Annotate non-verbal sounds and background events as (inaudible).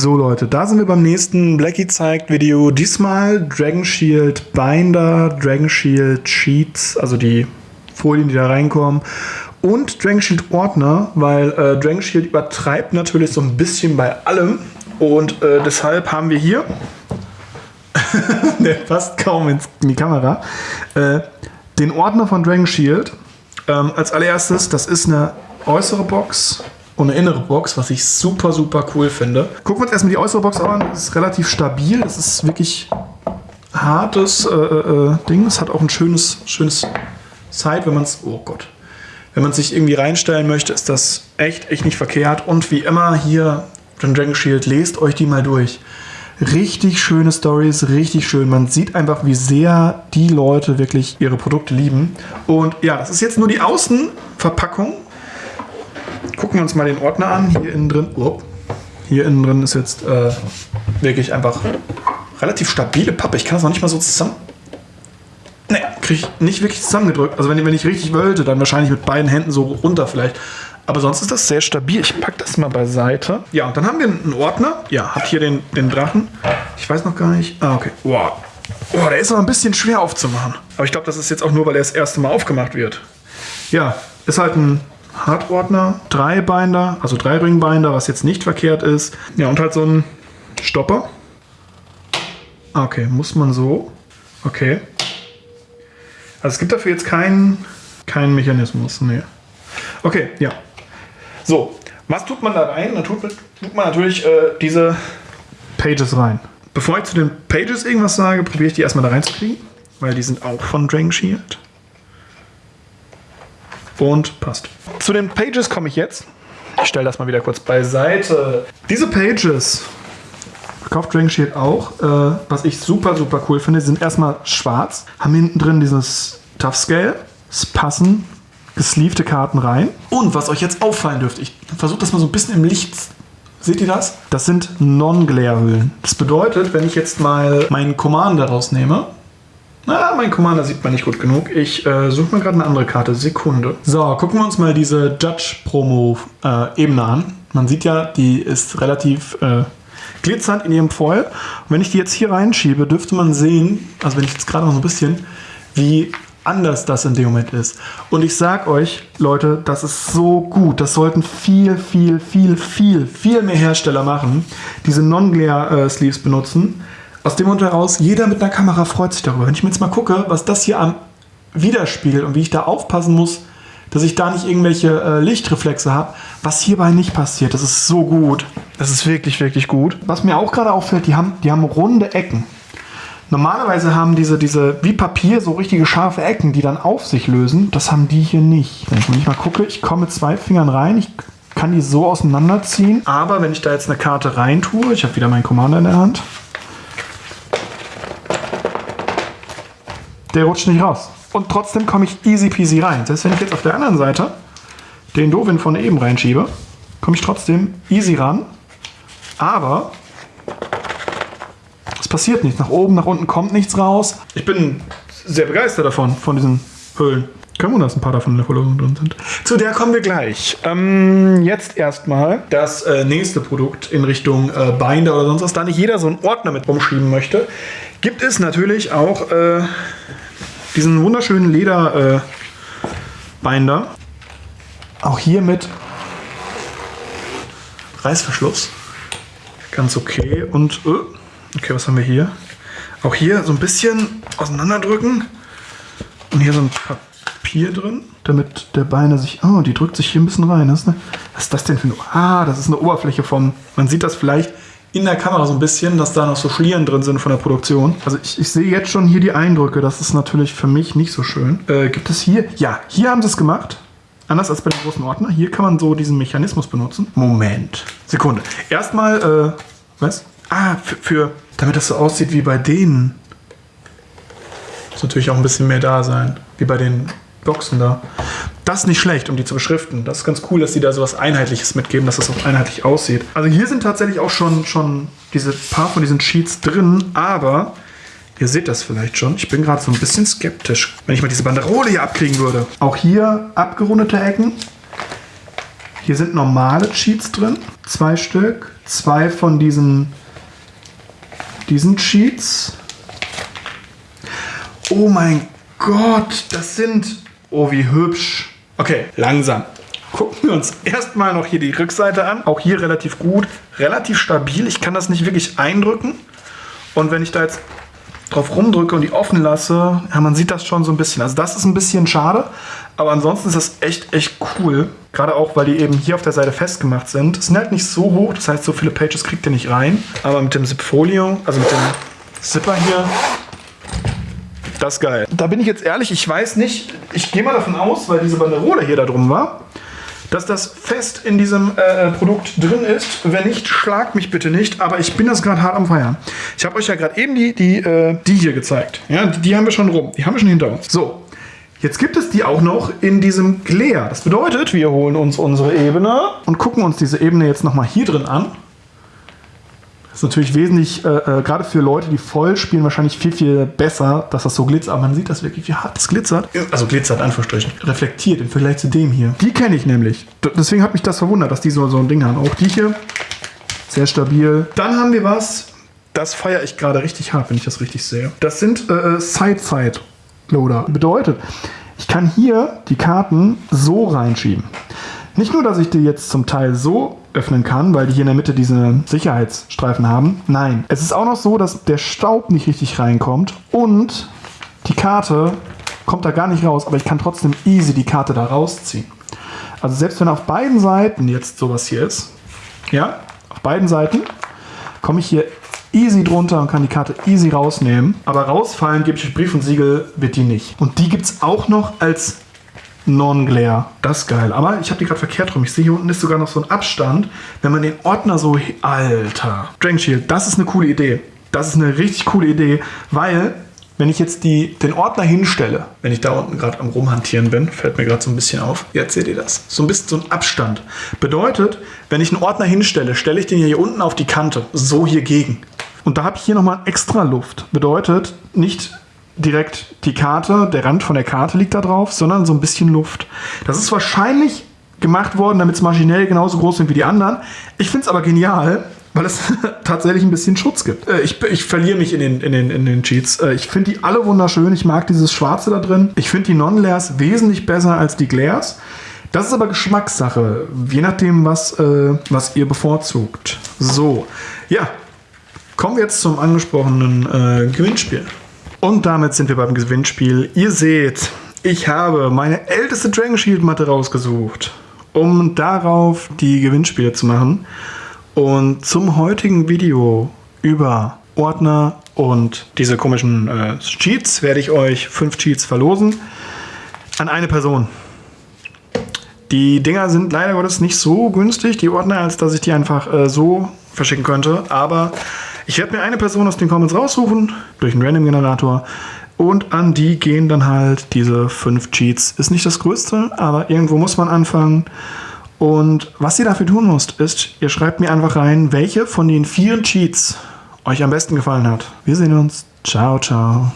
So Leute, da sind wir beim nächsten Blackie zeigt Video. Diesmal Dragon Shield Binder, Dragon Shield Sheets, also die Folien, die da reinkommen. Und Dragon Shield Ordner, weil äh, Dragon Shield übertreibt natürlich so ein bisschen bei allem. Und äh, deshalb haben wir hier, (laughs) der passt kaum in die Kamera, äh, den Ordner von Dragon Shield. Ähm, als allererstes, das ist eine äußere Box und eine innere Box, was ich super, super cool finde. Gucken wir uns erstmal die äußere Box an. Das ist relativ stabil. Das ist wirklich hartes äh, äh, Ding. Es hat auch ein schönes, schönes Side, wenn man es. Oh Gott. Wenn man sich irgendwie reinstellen möchte, ist das echt, echt nicht verkehrt. Und wie immer hier, Dragon Shield, lest euch die mal durch. Richtig schöne Stories, richtig schön. Man sieht einfach, wie sehr die Leute wirklich ihre Produkte lieben. Und ja, das ist jetzt nur die Außenverpackung. Gucken wir uns mal den Ordner an. Hier innen drin, oh, hier innen drin ist jetzt äh, wirklich einfach relativ stabile Pappe. Ich kann das noch nicht mal so zusammen. Ne, kriege ich nicht wirklich zusammengedrückt. Also wenn, wenn ich richtig wollte, dann wahrscheinlich mit beiden Händen so runter vielleicht. Aber sonst ist das sehr stabil. Ich packe das mal beiseite. Ja, und dann haben wir einen Ordner. Ja, hat hier den, den Drachen. Ich weiß noch gar nicht. Ah, okay. Wow. Oh, der ist aber ein bisschen schwer aufzumachen. Aber ich glaube, das ist jetzt auch nur, weil er das erste Mal aufgemacht wird. Ja, ist halt ein Hardordner, drei Binder, also drei Ringbinder, was jetzt nicht verkehrt ist. Ja, und halt so ein Stopper. Ah, okay, muss man so. Okay. Also es gibt dafür jetzt keinen keinen Mechanismus. Nee. Okay, ja. So, was tut man da rein? Da tut, tut man natürlich äh, diese Pages rein. Bevor ich zu den Pages irgendwas sage, probiere ich die erstmal da reinzukriegen, weil die sind auch von Dragon Shield. Und passt. Zu den Pages komme ich jetzt. Ich stelle das mal wieder kurz beiseite. Diese Pages verkauft Dragon Shield auch. Äh, was ich super, super cool finde, sind erstmal schwarz, haben hinten drin dieses Tough Scale. Es passen gesleevte Karten rein. Und was euch jetzt auffallen dürfte, ich versuche das mal so ein bisschen im Licht Seht ihr das? Das sind Non-Glare-Hüllen. Das bedeutet, wenn ich jetzt mal meinen Commander rausnehme, na, mein Commander sieht man nicht gut genug. Ich äh, suche mir gerade eine andere Karte. Sekunde. So, gucken wir uns mal diese Judge-Promo-Ebene äh, an. Man sieht ja, die ist relativ äh, glitzernd in ihrem Foil. Und wenn ich die jetzt hier reinschiebe, dürfte man sehen, also wenn ich jetzt gerade noch so ein bisschen, wie anders das in dem Moment ist. Und ich sag euch, Leute, das ist so gut. Das sollten viel, viel, viel, viel, viel mehr Hersteller machen. Diese Non-Glare-Sleeves benutzen. Aus dem Grund heraus, jeder mit einer Kamera freut sich darüber. Wenn ich mir jetzt mal gucke, was das hier am widerspiegelt und wie ich da aufpassen muss, dass ich da nicht irgendwelche äh, Lichtreflexe habe, was hierbei nicht passiert. Das ist so gut. Das ist wirklich, wirklich gut. Was mir auch gerade auffällt, die haben, die haben runde Ecken. Normalerweise haben diese, diese wie Papier so richtige scharfe Ecken, die dann auf sich lösen. Das haben die hier nicht. Wenn ich mal gucke, ich komme mit zwei Fingern rein, ich kann die so auseinanderziehen. Aber wenn ich da jetzt eine Karte rein tue, ich habe wieder meinen Commander in der Hand, der rutscht nicht raus. Und trotzdem komme ich easy peasy rein. Selbst wenn ich jetzt auf der anderen Seite den Dovin von eben reinschiebe, komme ich trotzdem easy ran. Aber es passiert nichts. Nach oben, nach unten kommt nichts raus. Ich bin sehr begeistert davon, von diesen Höhlen. Kein Wunder, dass ein paar davon in der Verlosung drin sind. Zu der kommen wir gleich. Ähm, jetzt erstmal das äh, nächste Produkt in Richtung äh, Binder oder sonst was. Da nicht jeder so einen Ordner mit rumschieben möchte, gibt es natürlich auch äh, diesen wunderschönen Lederbinder. Äh, auch hier mit Reißverschluss. Ganz okay. Und äh, Okay, was haben wir hier? Auch hier so ein bisschen auseinanderdrücken. Und hier so ein Papier drin, damit der Beine sich... Oh, die drückt sich hier ein bisschen rein. Das ist was ist das denn für eine... Ah, das ist eine Oberfläche vom... Man sieht das vielleicht in der Kamera so ein bisschen, dass da noch so Schlieren drin sind von der Produktion. Also ich, ich sehe jetzt schon hier die Eindrücke. Das ist natürlich für mich nicht so schön. Äh, gibt es hier... Ja, hier haben sie es gemacht. Anders als bei dem großen Ordner. Hier kann man so diesen Mechanismus benutzen. Moment. Sekunde. Erstmal, äh, was? Ah, für, für, damit das so aussieht wie bei denen. Muss natürlich auch ein bisschen mehr da sein. Wie bei den Boxen da. Das ist nicht schlecht, um die zu beschriften. Das ist ganz cool, dass sie da so was Einheitliches mitgeben, dass das auch einheitlich aussieht. Also hier sind tatsächlich auch schon, schon diese paar von diesen Sheets drin, aber ihr seht das vielleicht schon. Ich bin gerade so ein bisschen skeptisch, wenn ich mal diese Banderole hier abkriegen würde. Auch hier abgerundete Ecken. Hier sind normale Cheats drin, zwei Stück, zwei von diesen, diesen Cheats. Oh mein Gott, das sind, oh wie hübsch. Okay, langsam. Gucken wir uns erstmal noch hier die Rückseite an. Auch hier relativ gut, relativ stabil. Ich kann das nicht wirklich eindrücken. Und wenn ich da jetzt drauf rumdrücke und die offen lasse, ja, man sieht das schon so ein bisschen. Also das ist ein bisschen schade, aber ansonsten ist das echt, echt cool. Gerade auch, weil die eben hier auf der Seite festgemacht sind. Es sind halt nicht so hoch, das heißt, so viele Pages kriegt ihr nicht rein. Aber mit dem Zipfolio, also mit dem Zipper hier, das geil. Da bin ich jetzt ehrlich, ich weiß nicht, ich gehe mal davon aus, weil diese Banderole hier da drum war, dass das fest in diesem äh, Produkt drin ist. Wenn nicht, schlagt mich bitte nicht, aber ich bin das gerade hart am Feiern. Ich habe euch ja gerade eben die, die, äh, die hier gezeigt. Ja, die, die haben wir schon rum, die haben wir schon hinter uns. So, Jetzt gibt es die auch noch in diesem Glare. Das bedeutet, wir holen uns unsere Ebene und gucken uns diese Ebene jetzt nochmal hier drin an. Ist natürlich wesentlich, äh, äh, gerade für Leute, die voll spielen, wahrscheinlich viel, viel besser, dass das so glitzert. Aber man sieht das wirklich, wie hart das glitzert. Also glitzert, Anführungsstrichen. Reflektiert im Vergleich zu dem hier. Die kenne ich nämlich. Deswegen hat mich das verwundert, dass die so, so ein Ding haben. Auch die hier, sehr stabil. Dann haben wir was, das feiere ich gerade richtig hart, wenn ich das richtig sehe. Das sind äh, Side-Side-Loader. Bedeutet, ich kann hier die Karten so reinschieben. Nicht nur, dass ich die jetzt zum Teil so öffnen kann, weil die hier in der Mitte diese Sicherheitsstreifen haben. Nein, es ist auch noch so, dass der Staub nicht richtig reinkommt und die Karte kommt da gar nicht raus, aber ich kann trotzdem easy die Karte da rausziehen. Also selbst wenn auf beiden Seiten jetzt sowas hier ist, ja, auf beiden Seiten komme ich hier easy drunter und kann die Karte easy rausnehmen. Aber rausfallen gebe ich Brief und Siegel wird die nicht. Und die gibt es auch noch als Non-Glare. Das ist geil. Aber ich habe die gerade verkehrt rum. Ich sehe, hier unten ist sogar noch so ein Abstand. Wenn man den Ordner so... Alter. Dragon Shield, das ist eine coole Idee. Das ist eine richtig coole Idee, weil wenn ich jetzt die, den Ordner hinstelle, wenn ich da unten gerade am rumhantieren bin, fällt mir gerade so ein bisschen auf. Jetzt seht ihr das. So ein bisschen so ein Abstand. Bedeutet, wenn ich einen Ordner hinstelle, stelle ich den hier unten auf die Kante. So hier gegen. Und da habe ich hier nochmal extra Luft. Bedeutet, nicht direkt die Karte, der Rand von der Karte liegt da drauf, sondern so ein bisschen Luft. Das ist wahrscheinlich gemacht worden, damit es maschinell genauso groß sind wie die anderen. Ich finde es aber genial, weil es (laughs) tatsächlich ein bisschen Schutz gibt. Äh, ich, ich verliere mich in den, in den, in den Cheats. Äh, ich finde die alle wunderschön. Ich mag dieses Schwarze da drin. Ich finde die Non-Layers wesentlich besser als die Glares. Das ist aber Geschmackssache, je nachdem, was, äh, was ihr bevorzugt. So, ja, kommen wir jetzt zum angesprochenen äh, Gewinnspiel. Und damit sind wir beim Gewinnspiel. Ihr seht, ich habe meine älteste Dragon Shield Matte rausgesucht, um darauf die Gewinnspiele zu machen. Und zum heutigen Video über Ordner und diese komischen äh, Cheats werde ich euch fünf Cheats verlosen an eine Person. Die Dinger sind leider Gottes nicht so günstig, die Ordner, als dass ich die einfach äh, so verschicken könnte. Aber ich werde mir eine Person aus den Comments raussuchen, durch einen Random-Generator. Und an die gehen dann halt diese fünf Cheats. Ist nicht das Größte, aber irgendwo muss man anfangen. Und was ihr dafür tun müsst, ist, ihr schreibt mir einfach rein, welche von den vier Cheats euch am besten gefallen hat. Wir sehen uns. Ciao, ciao.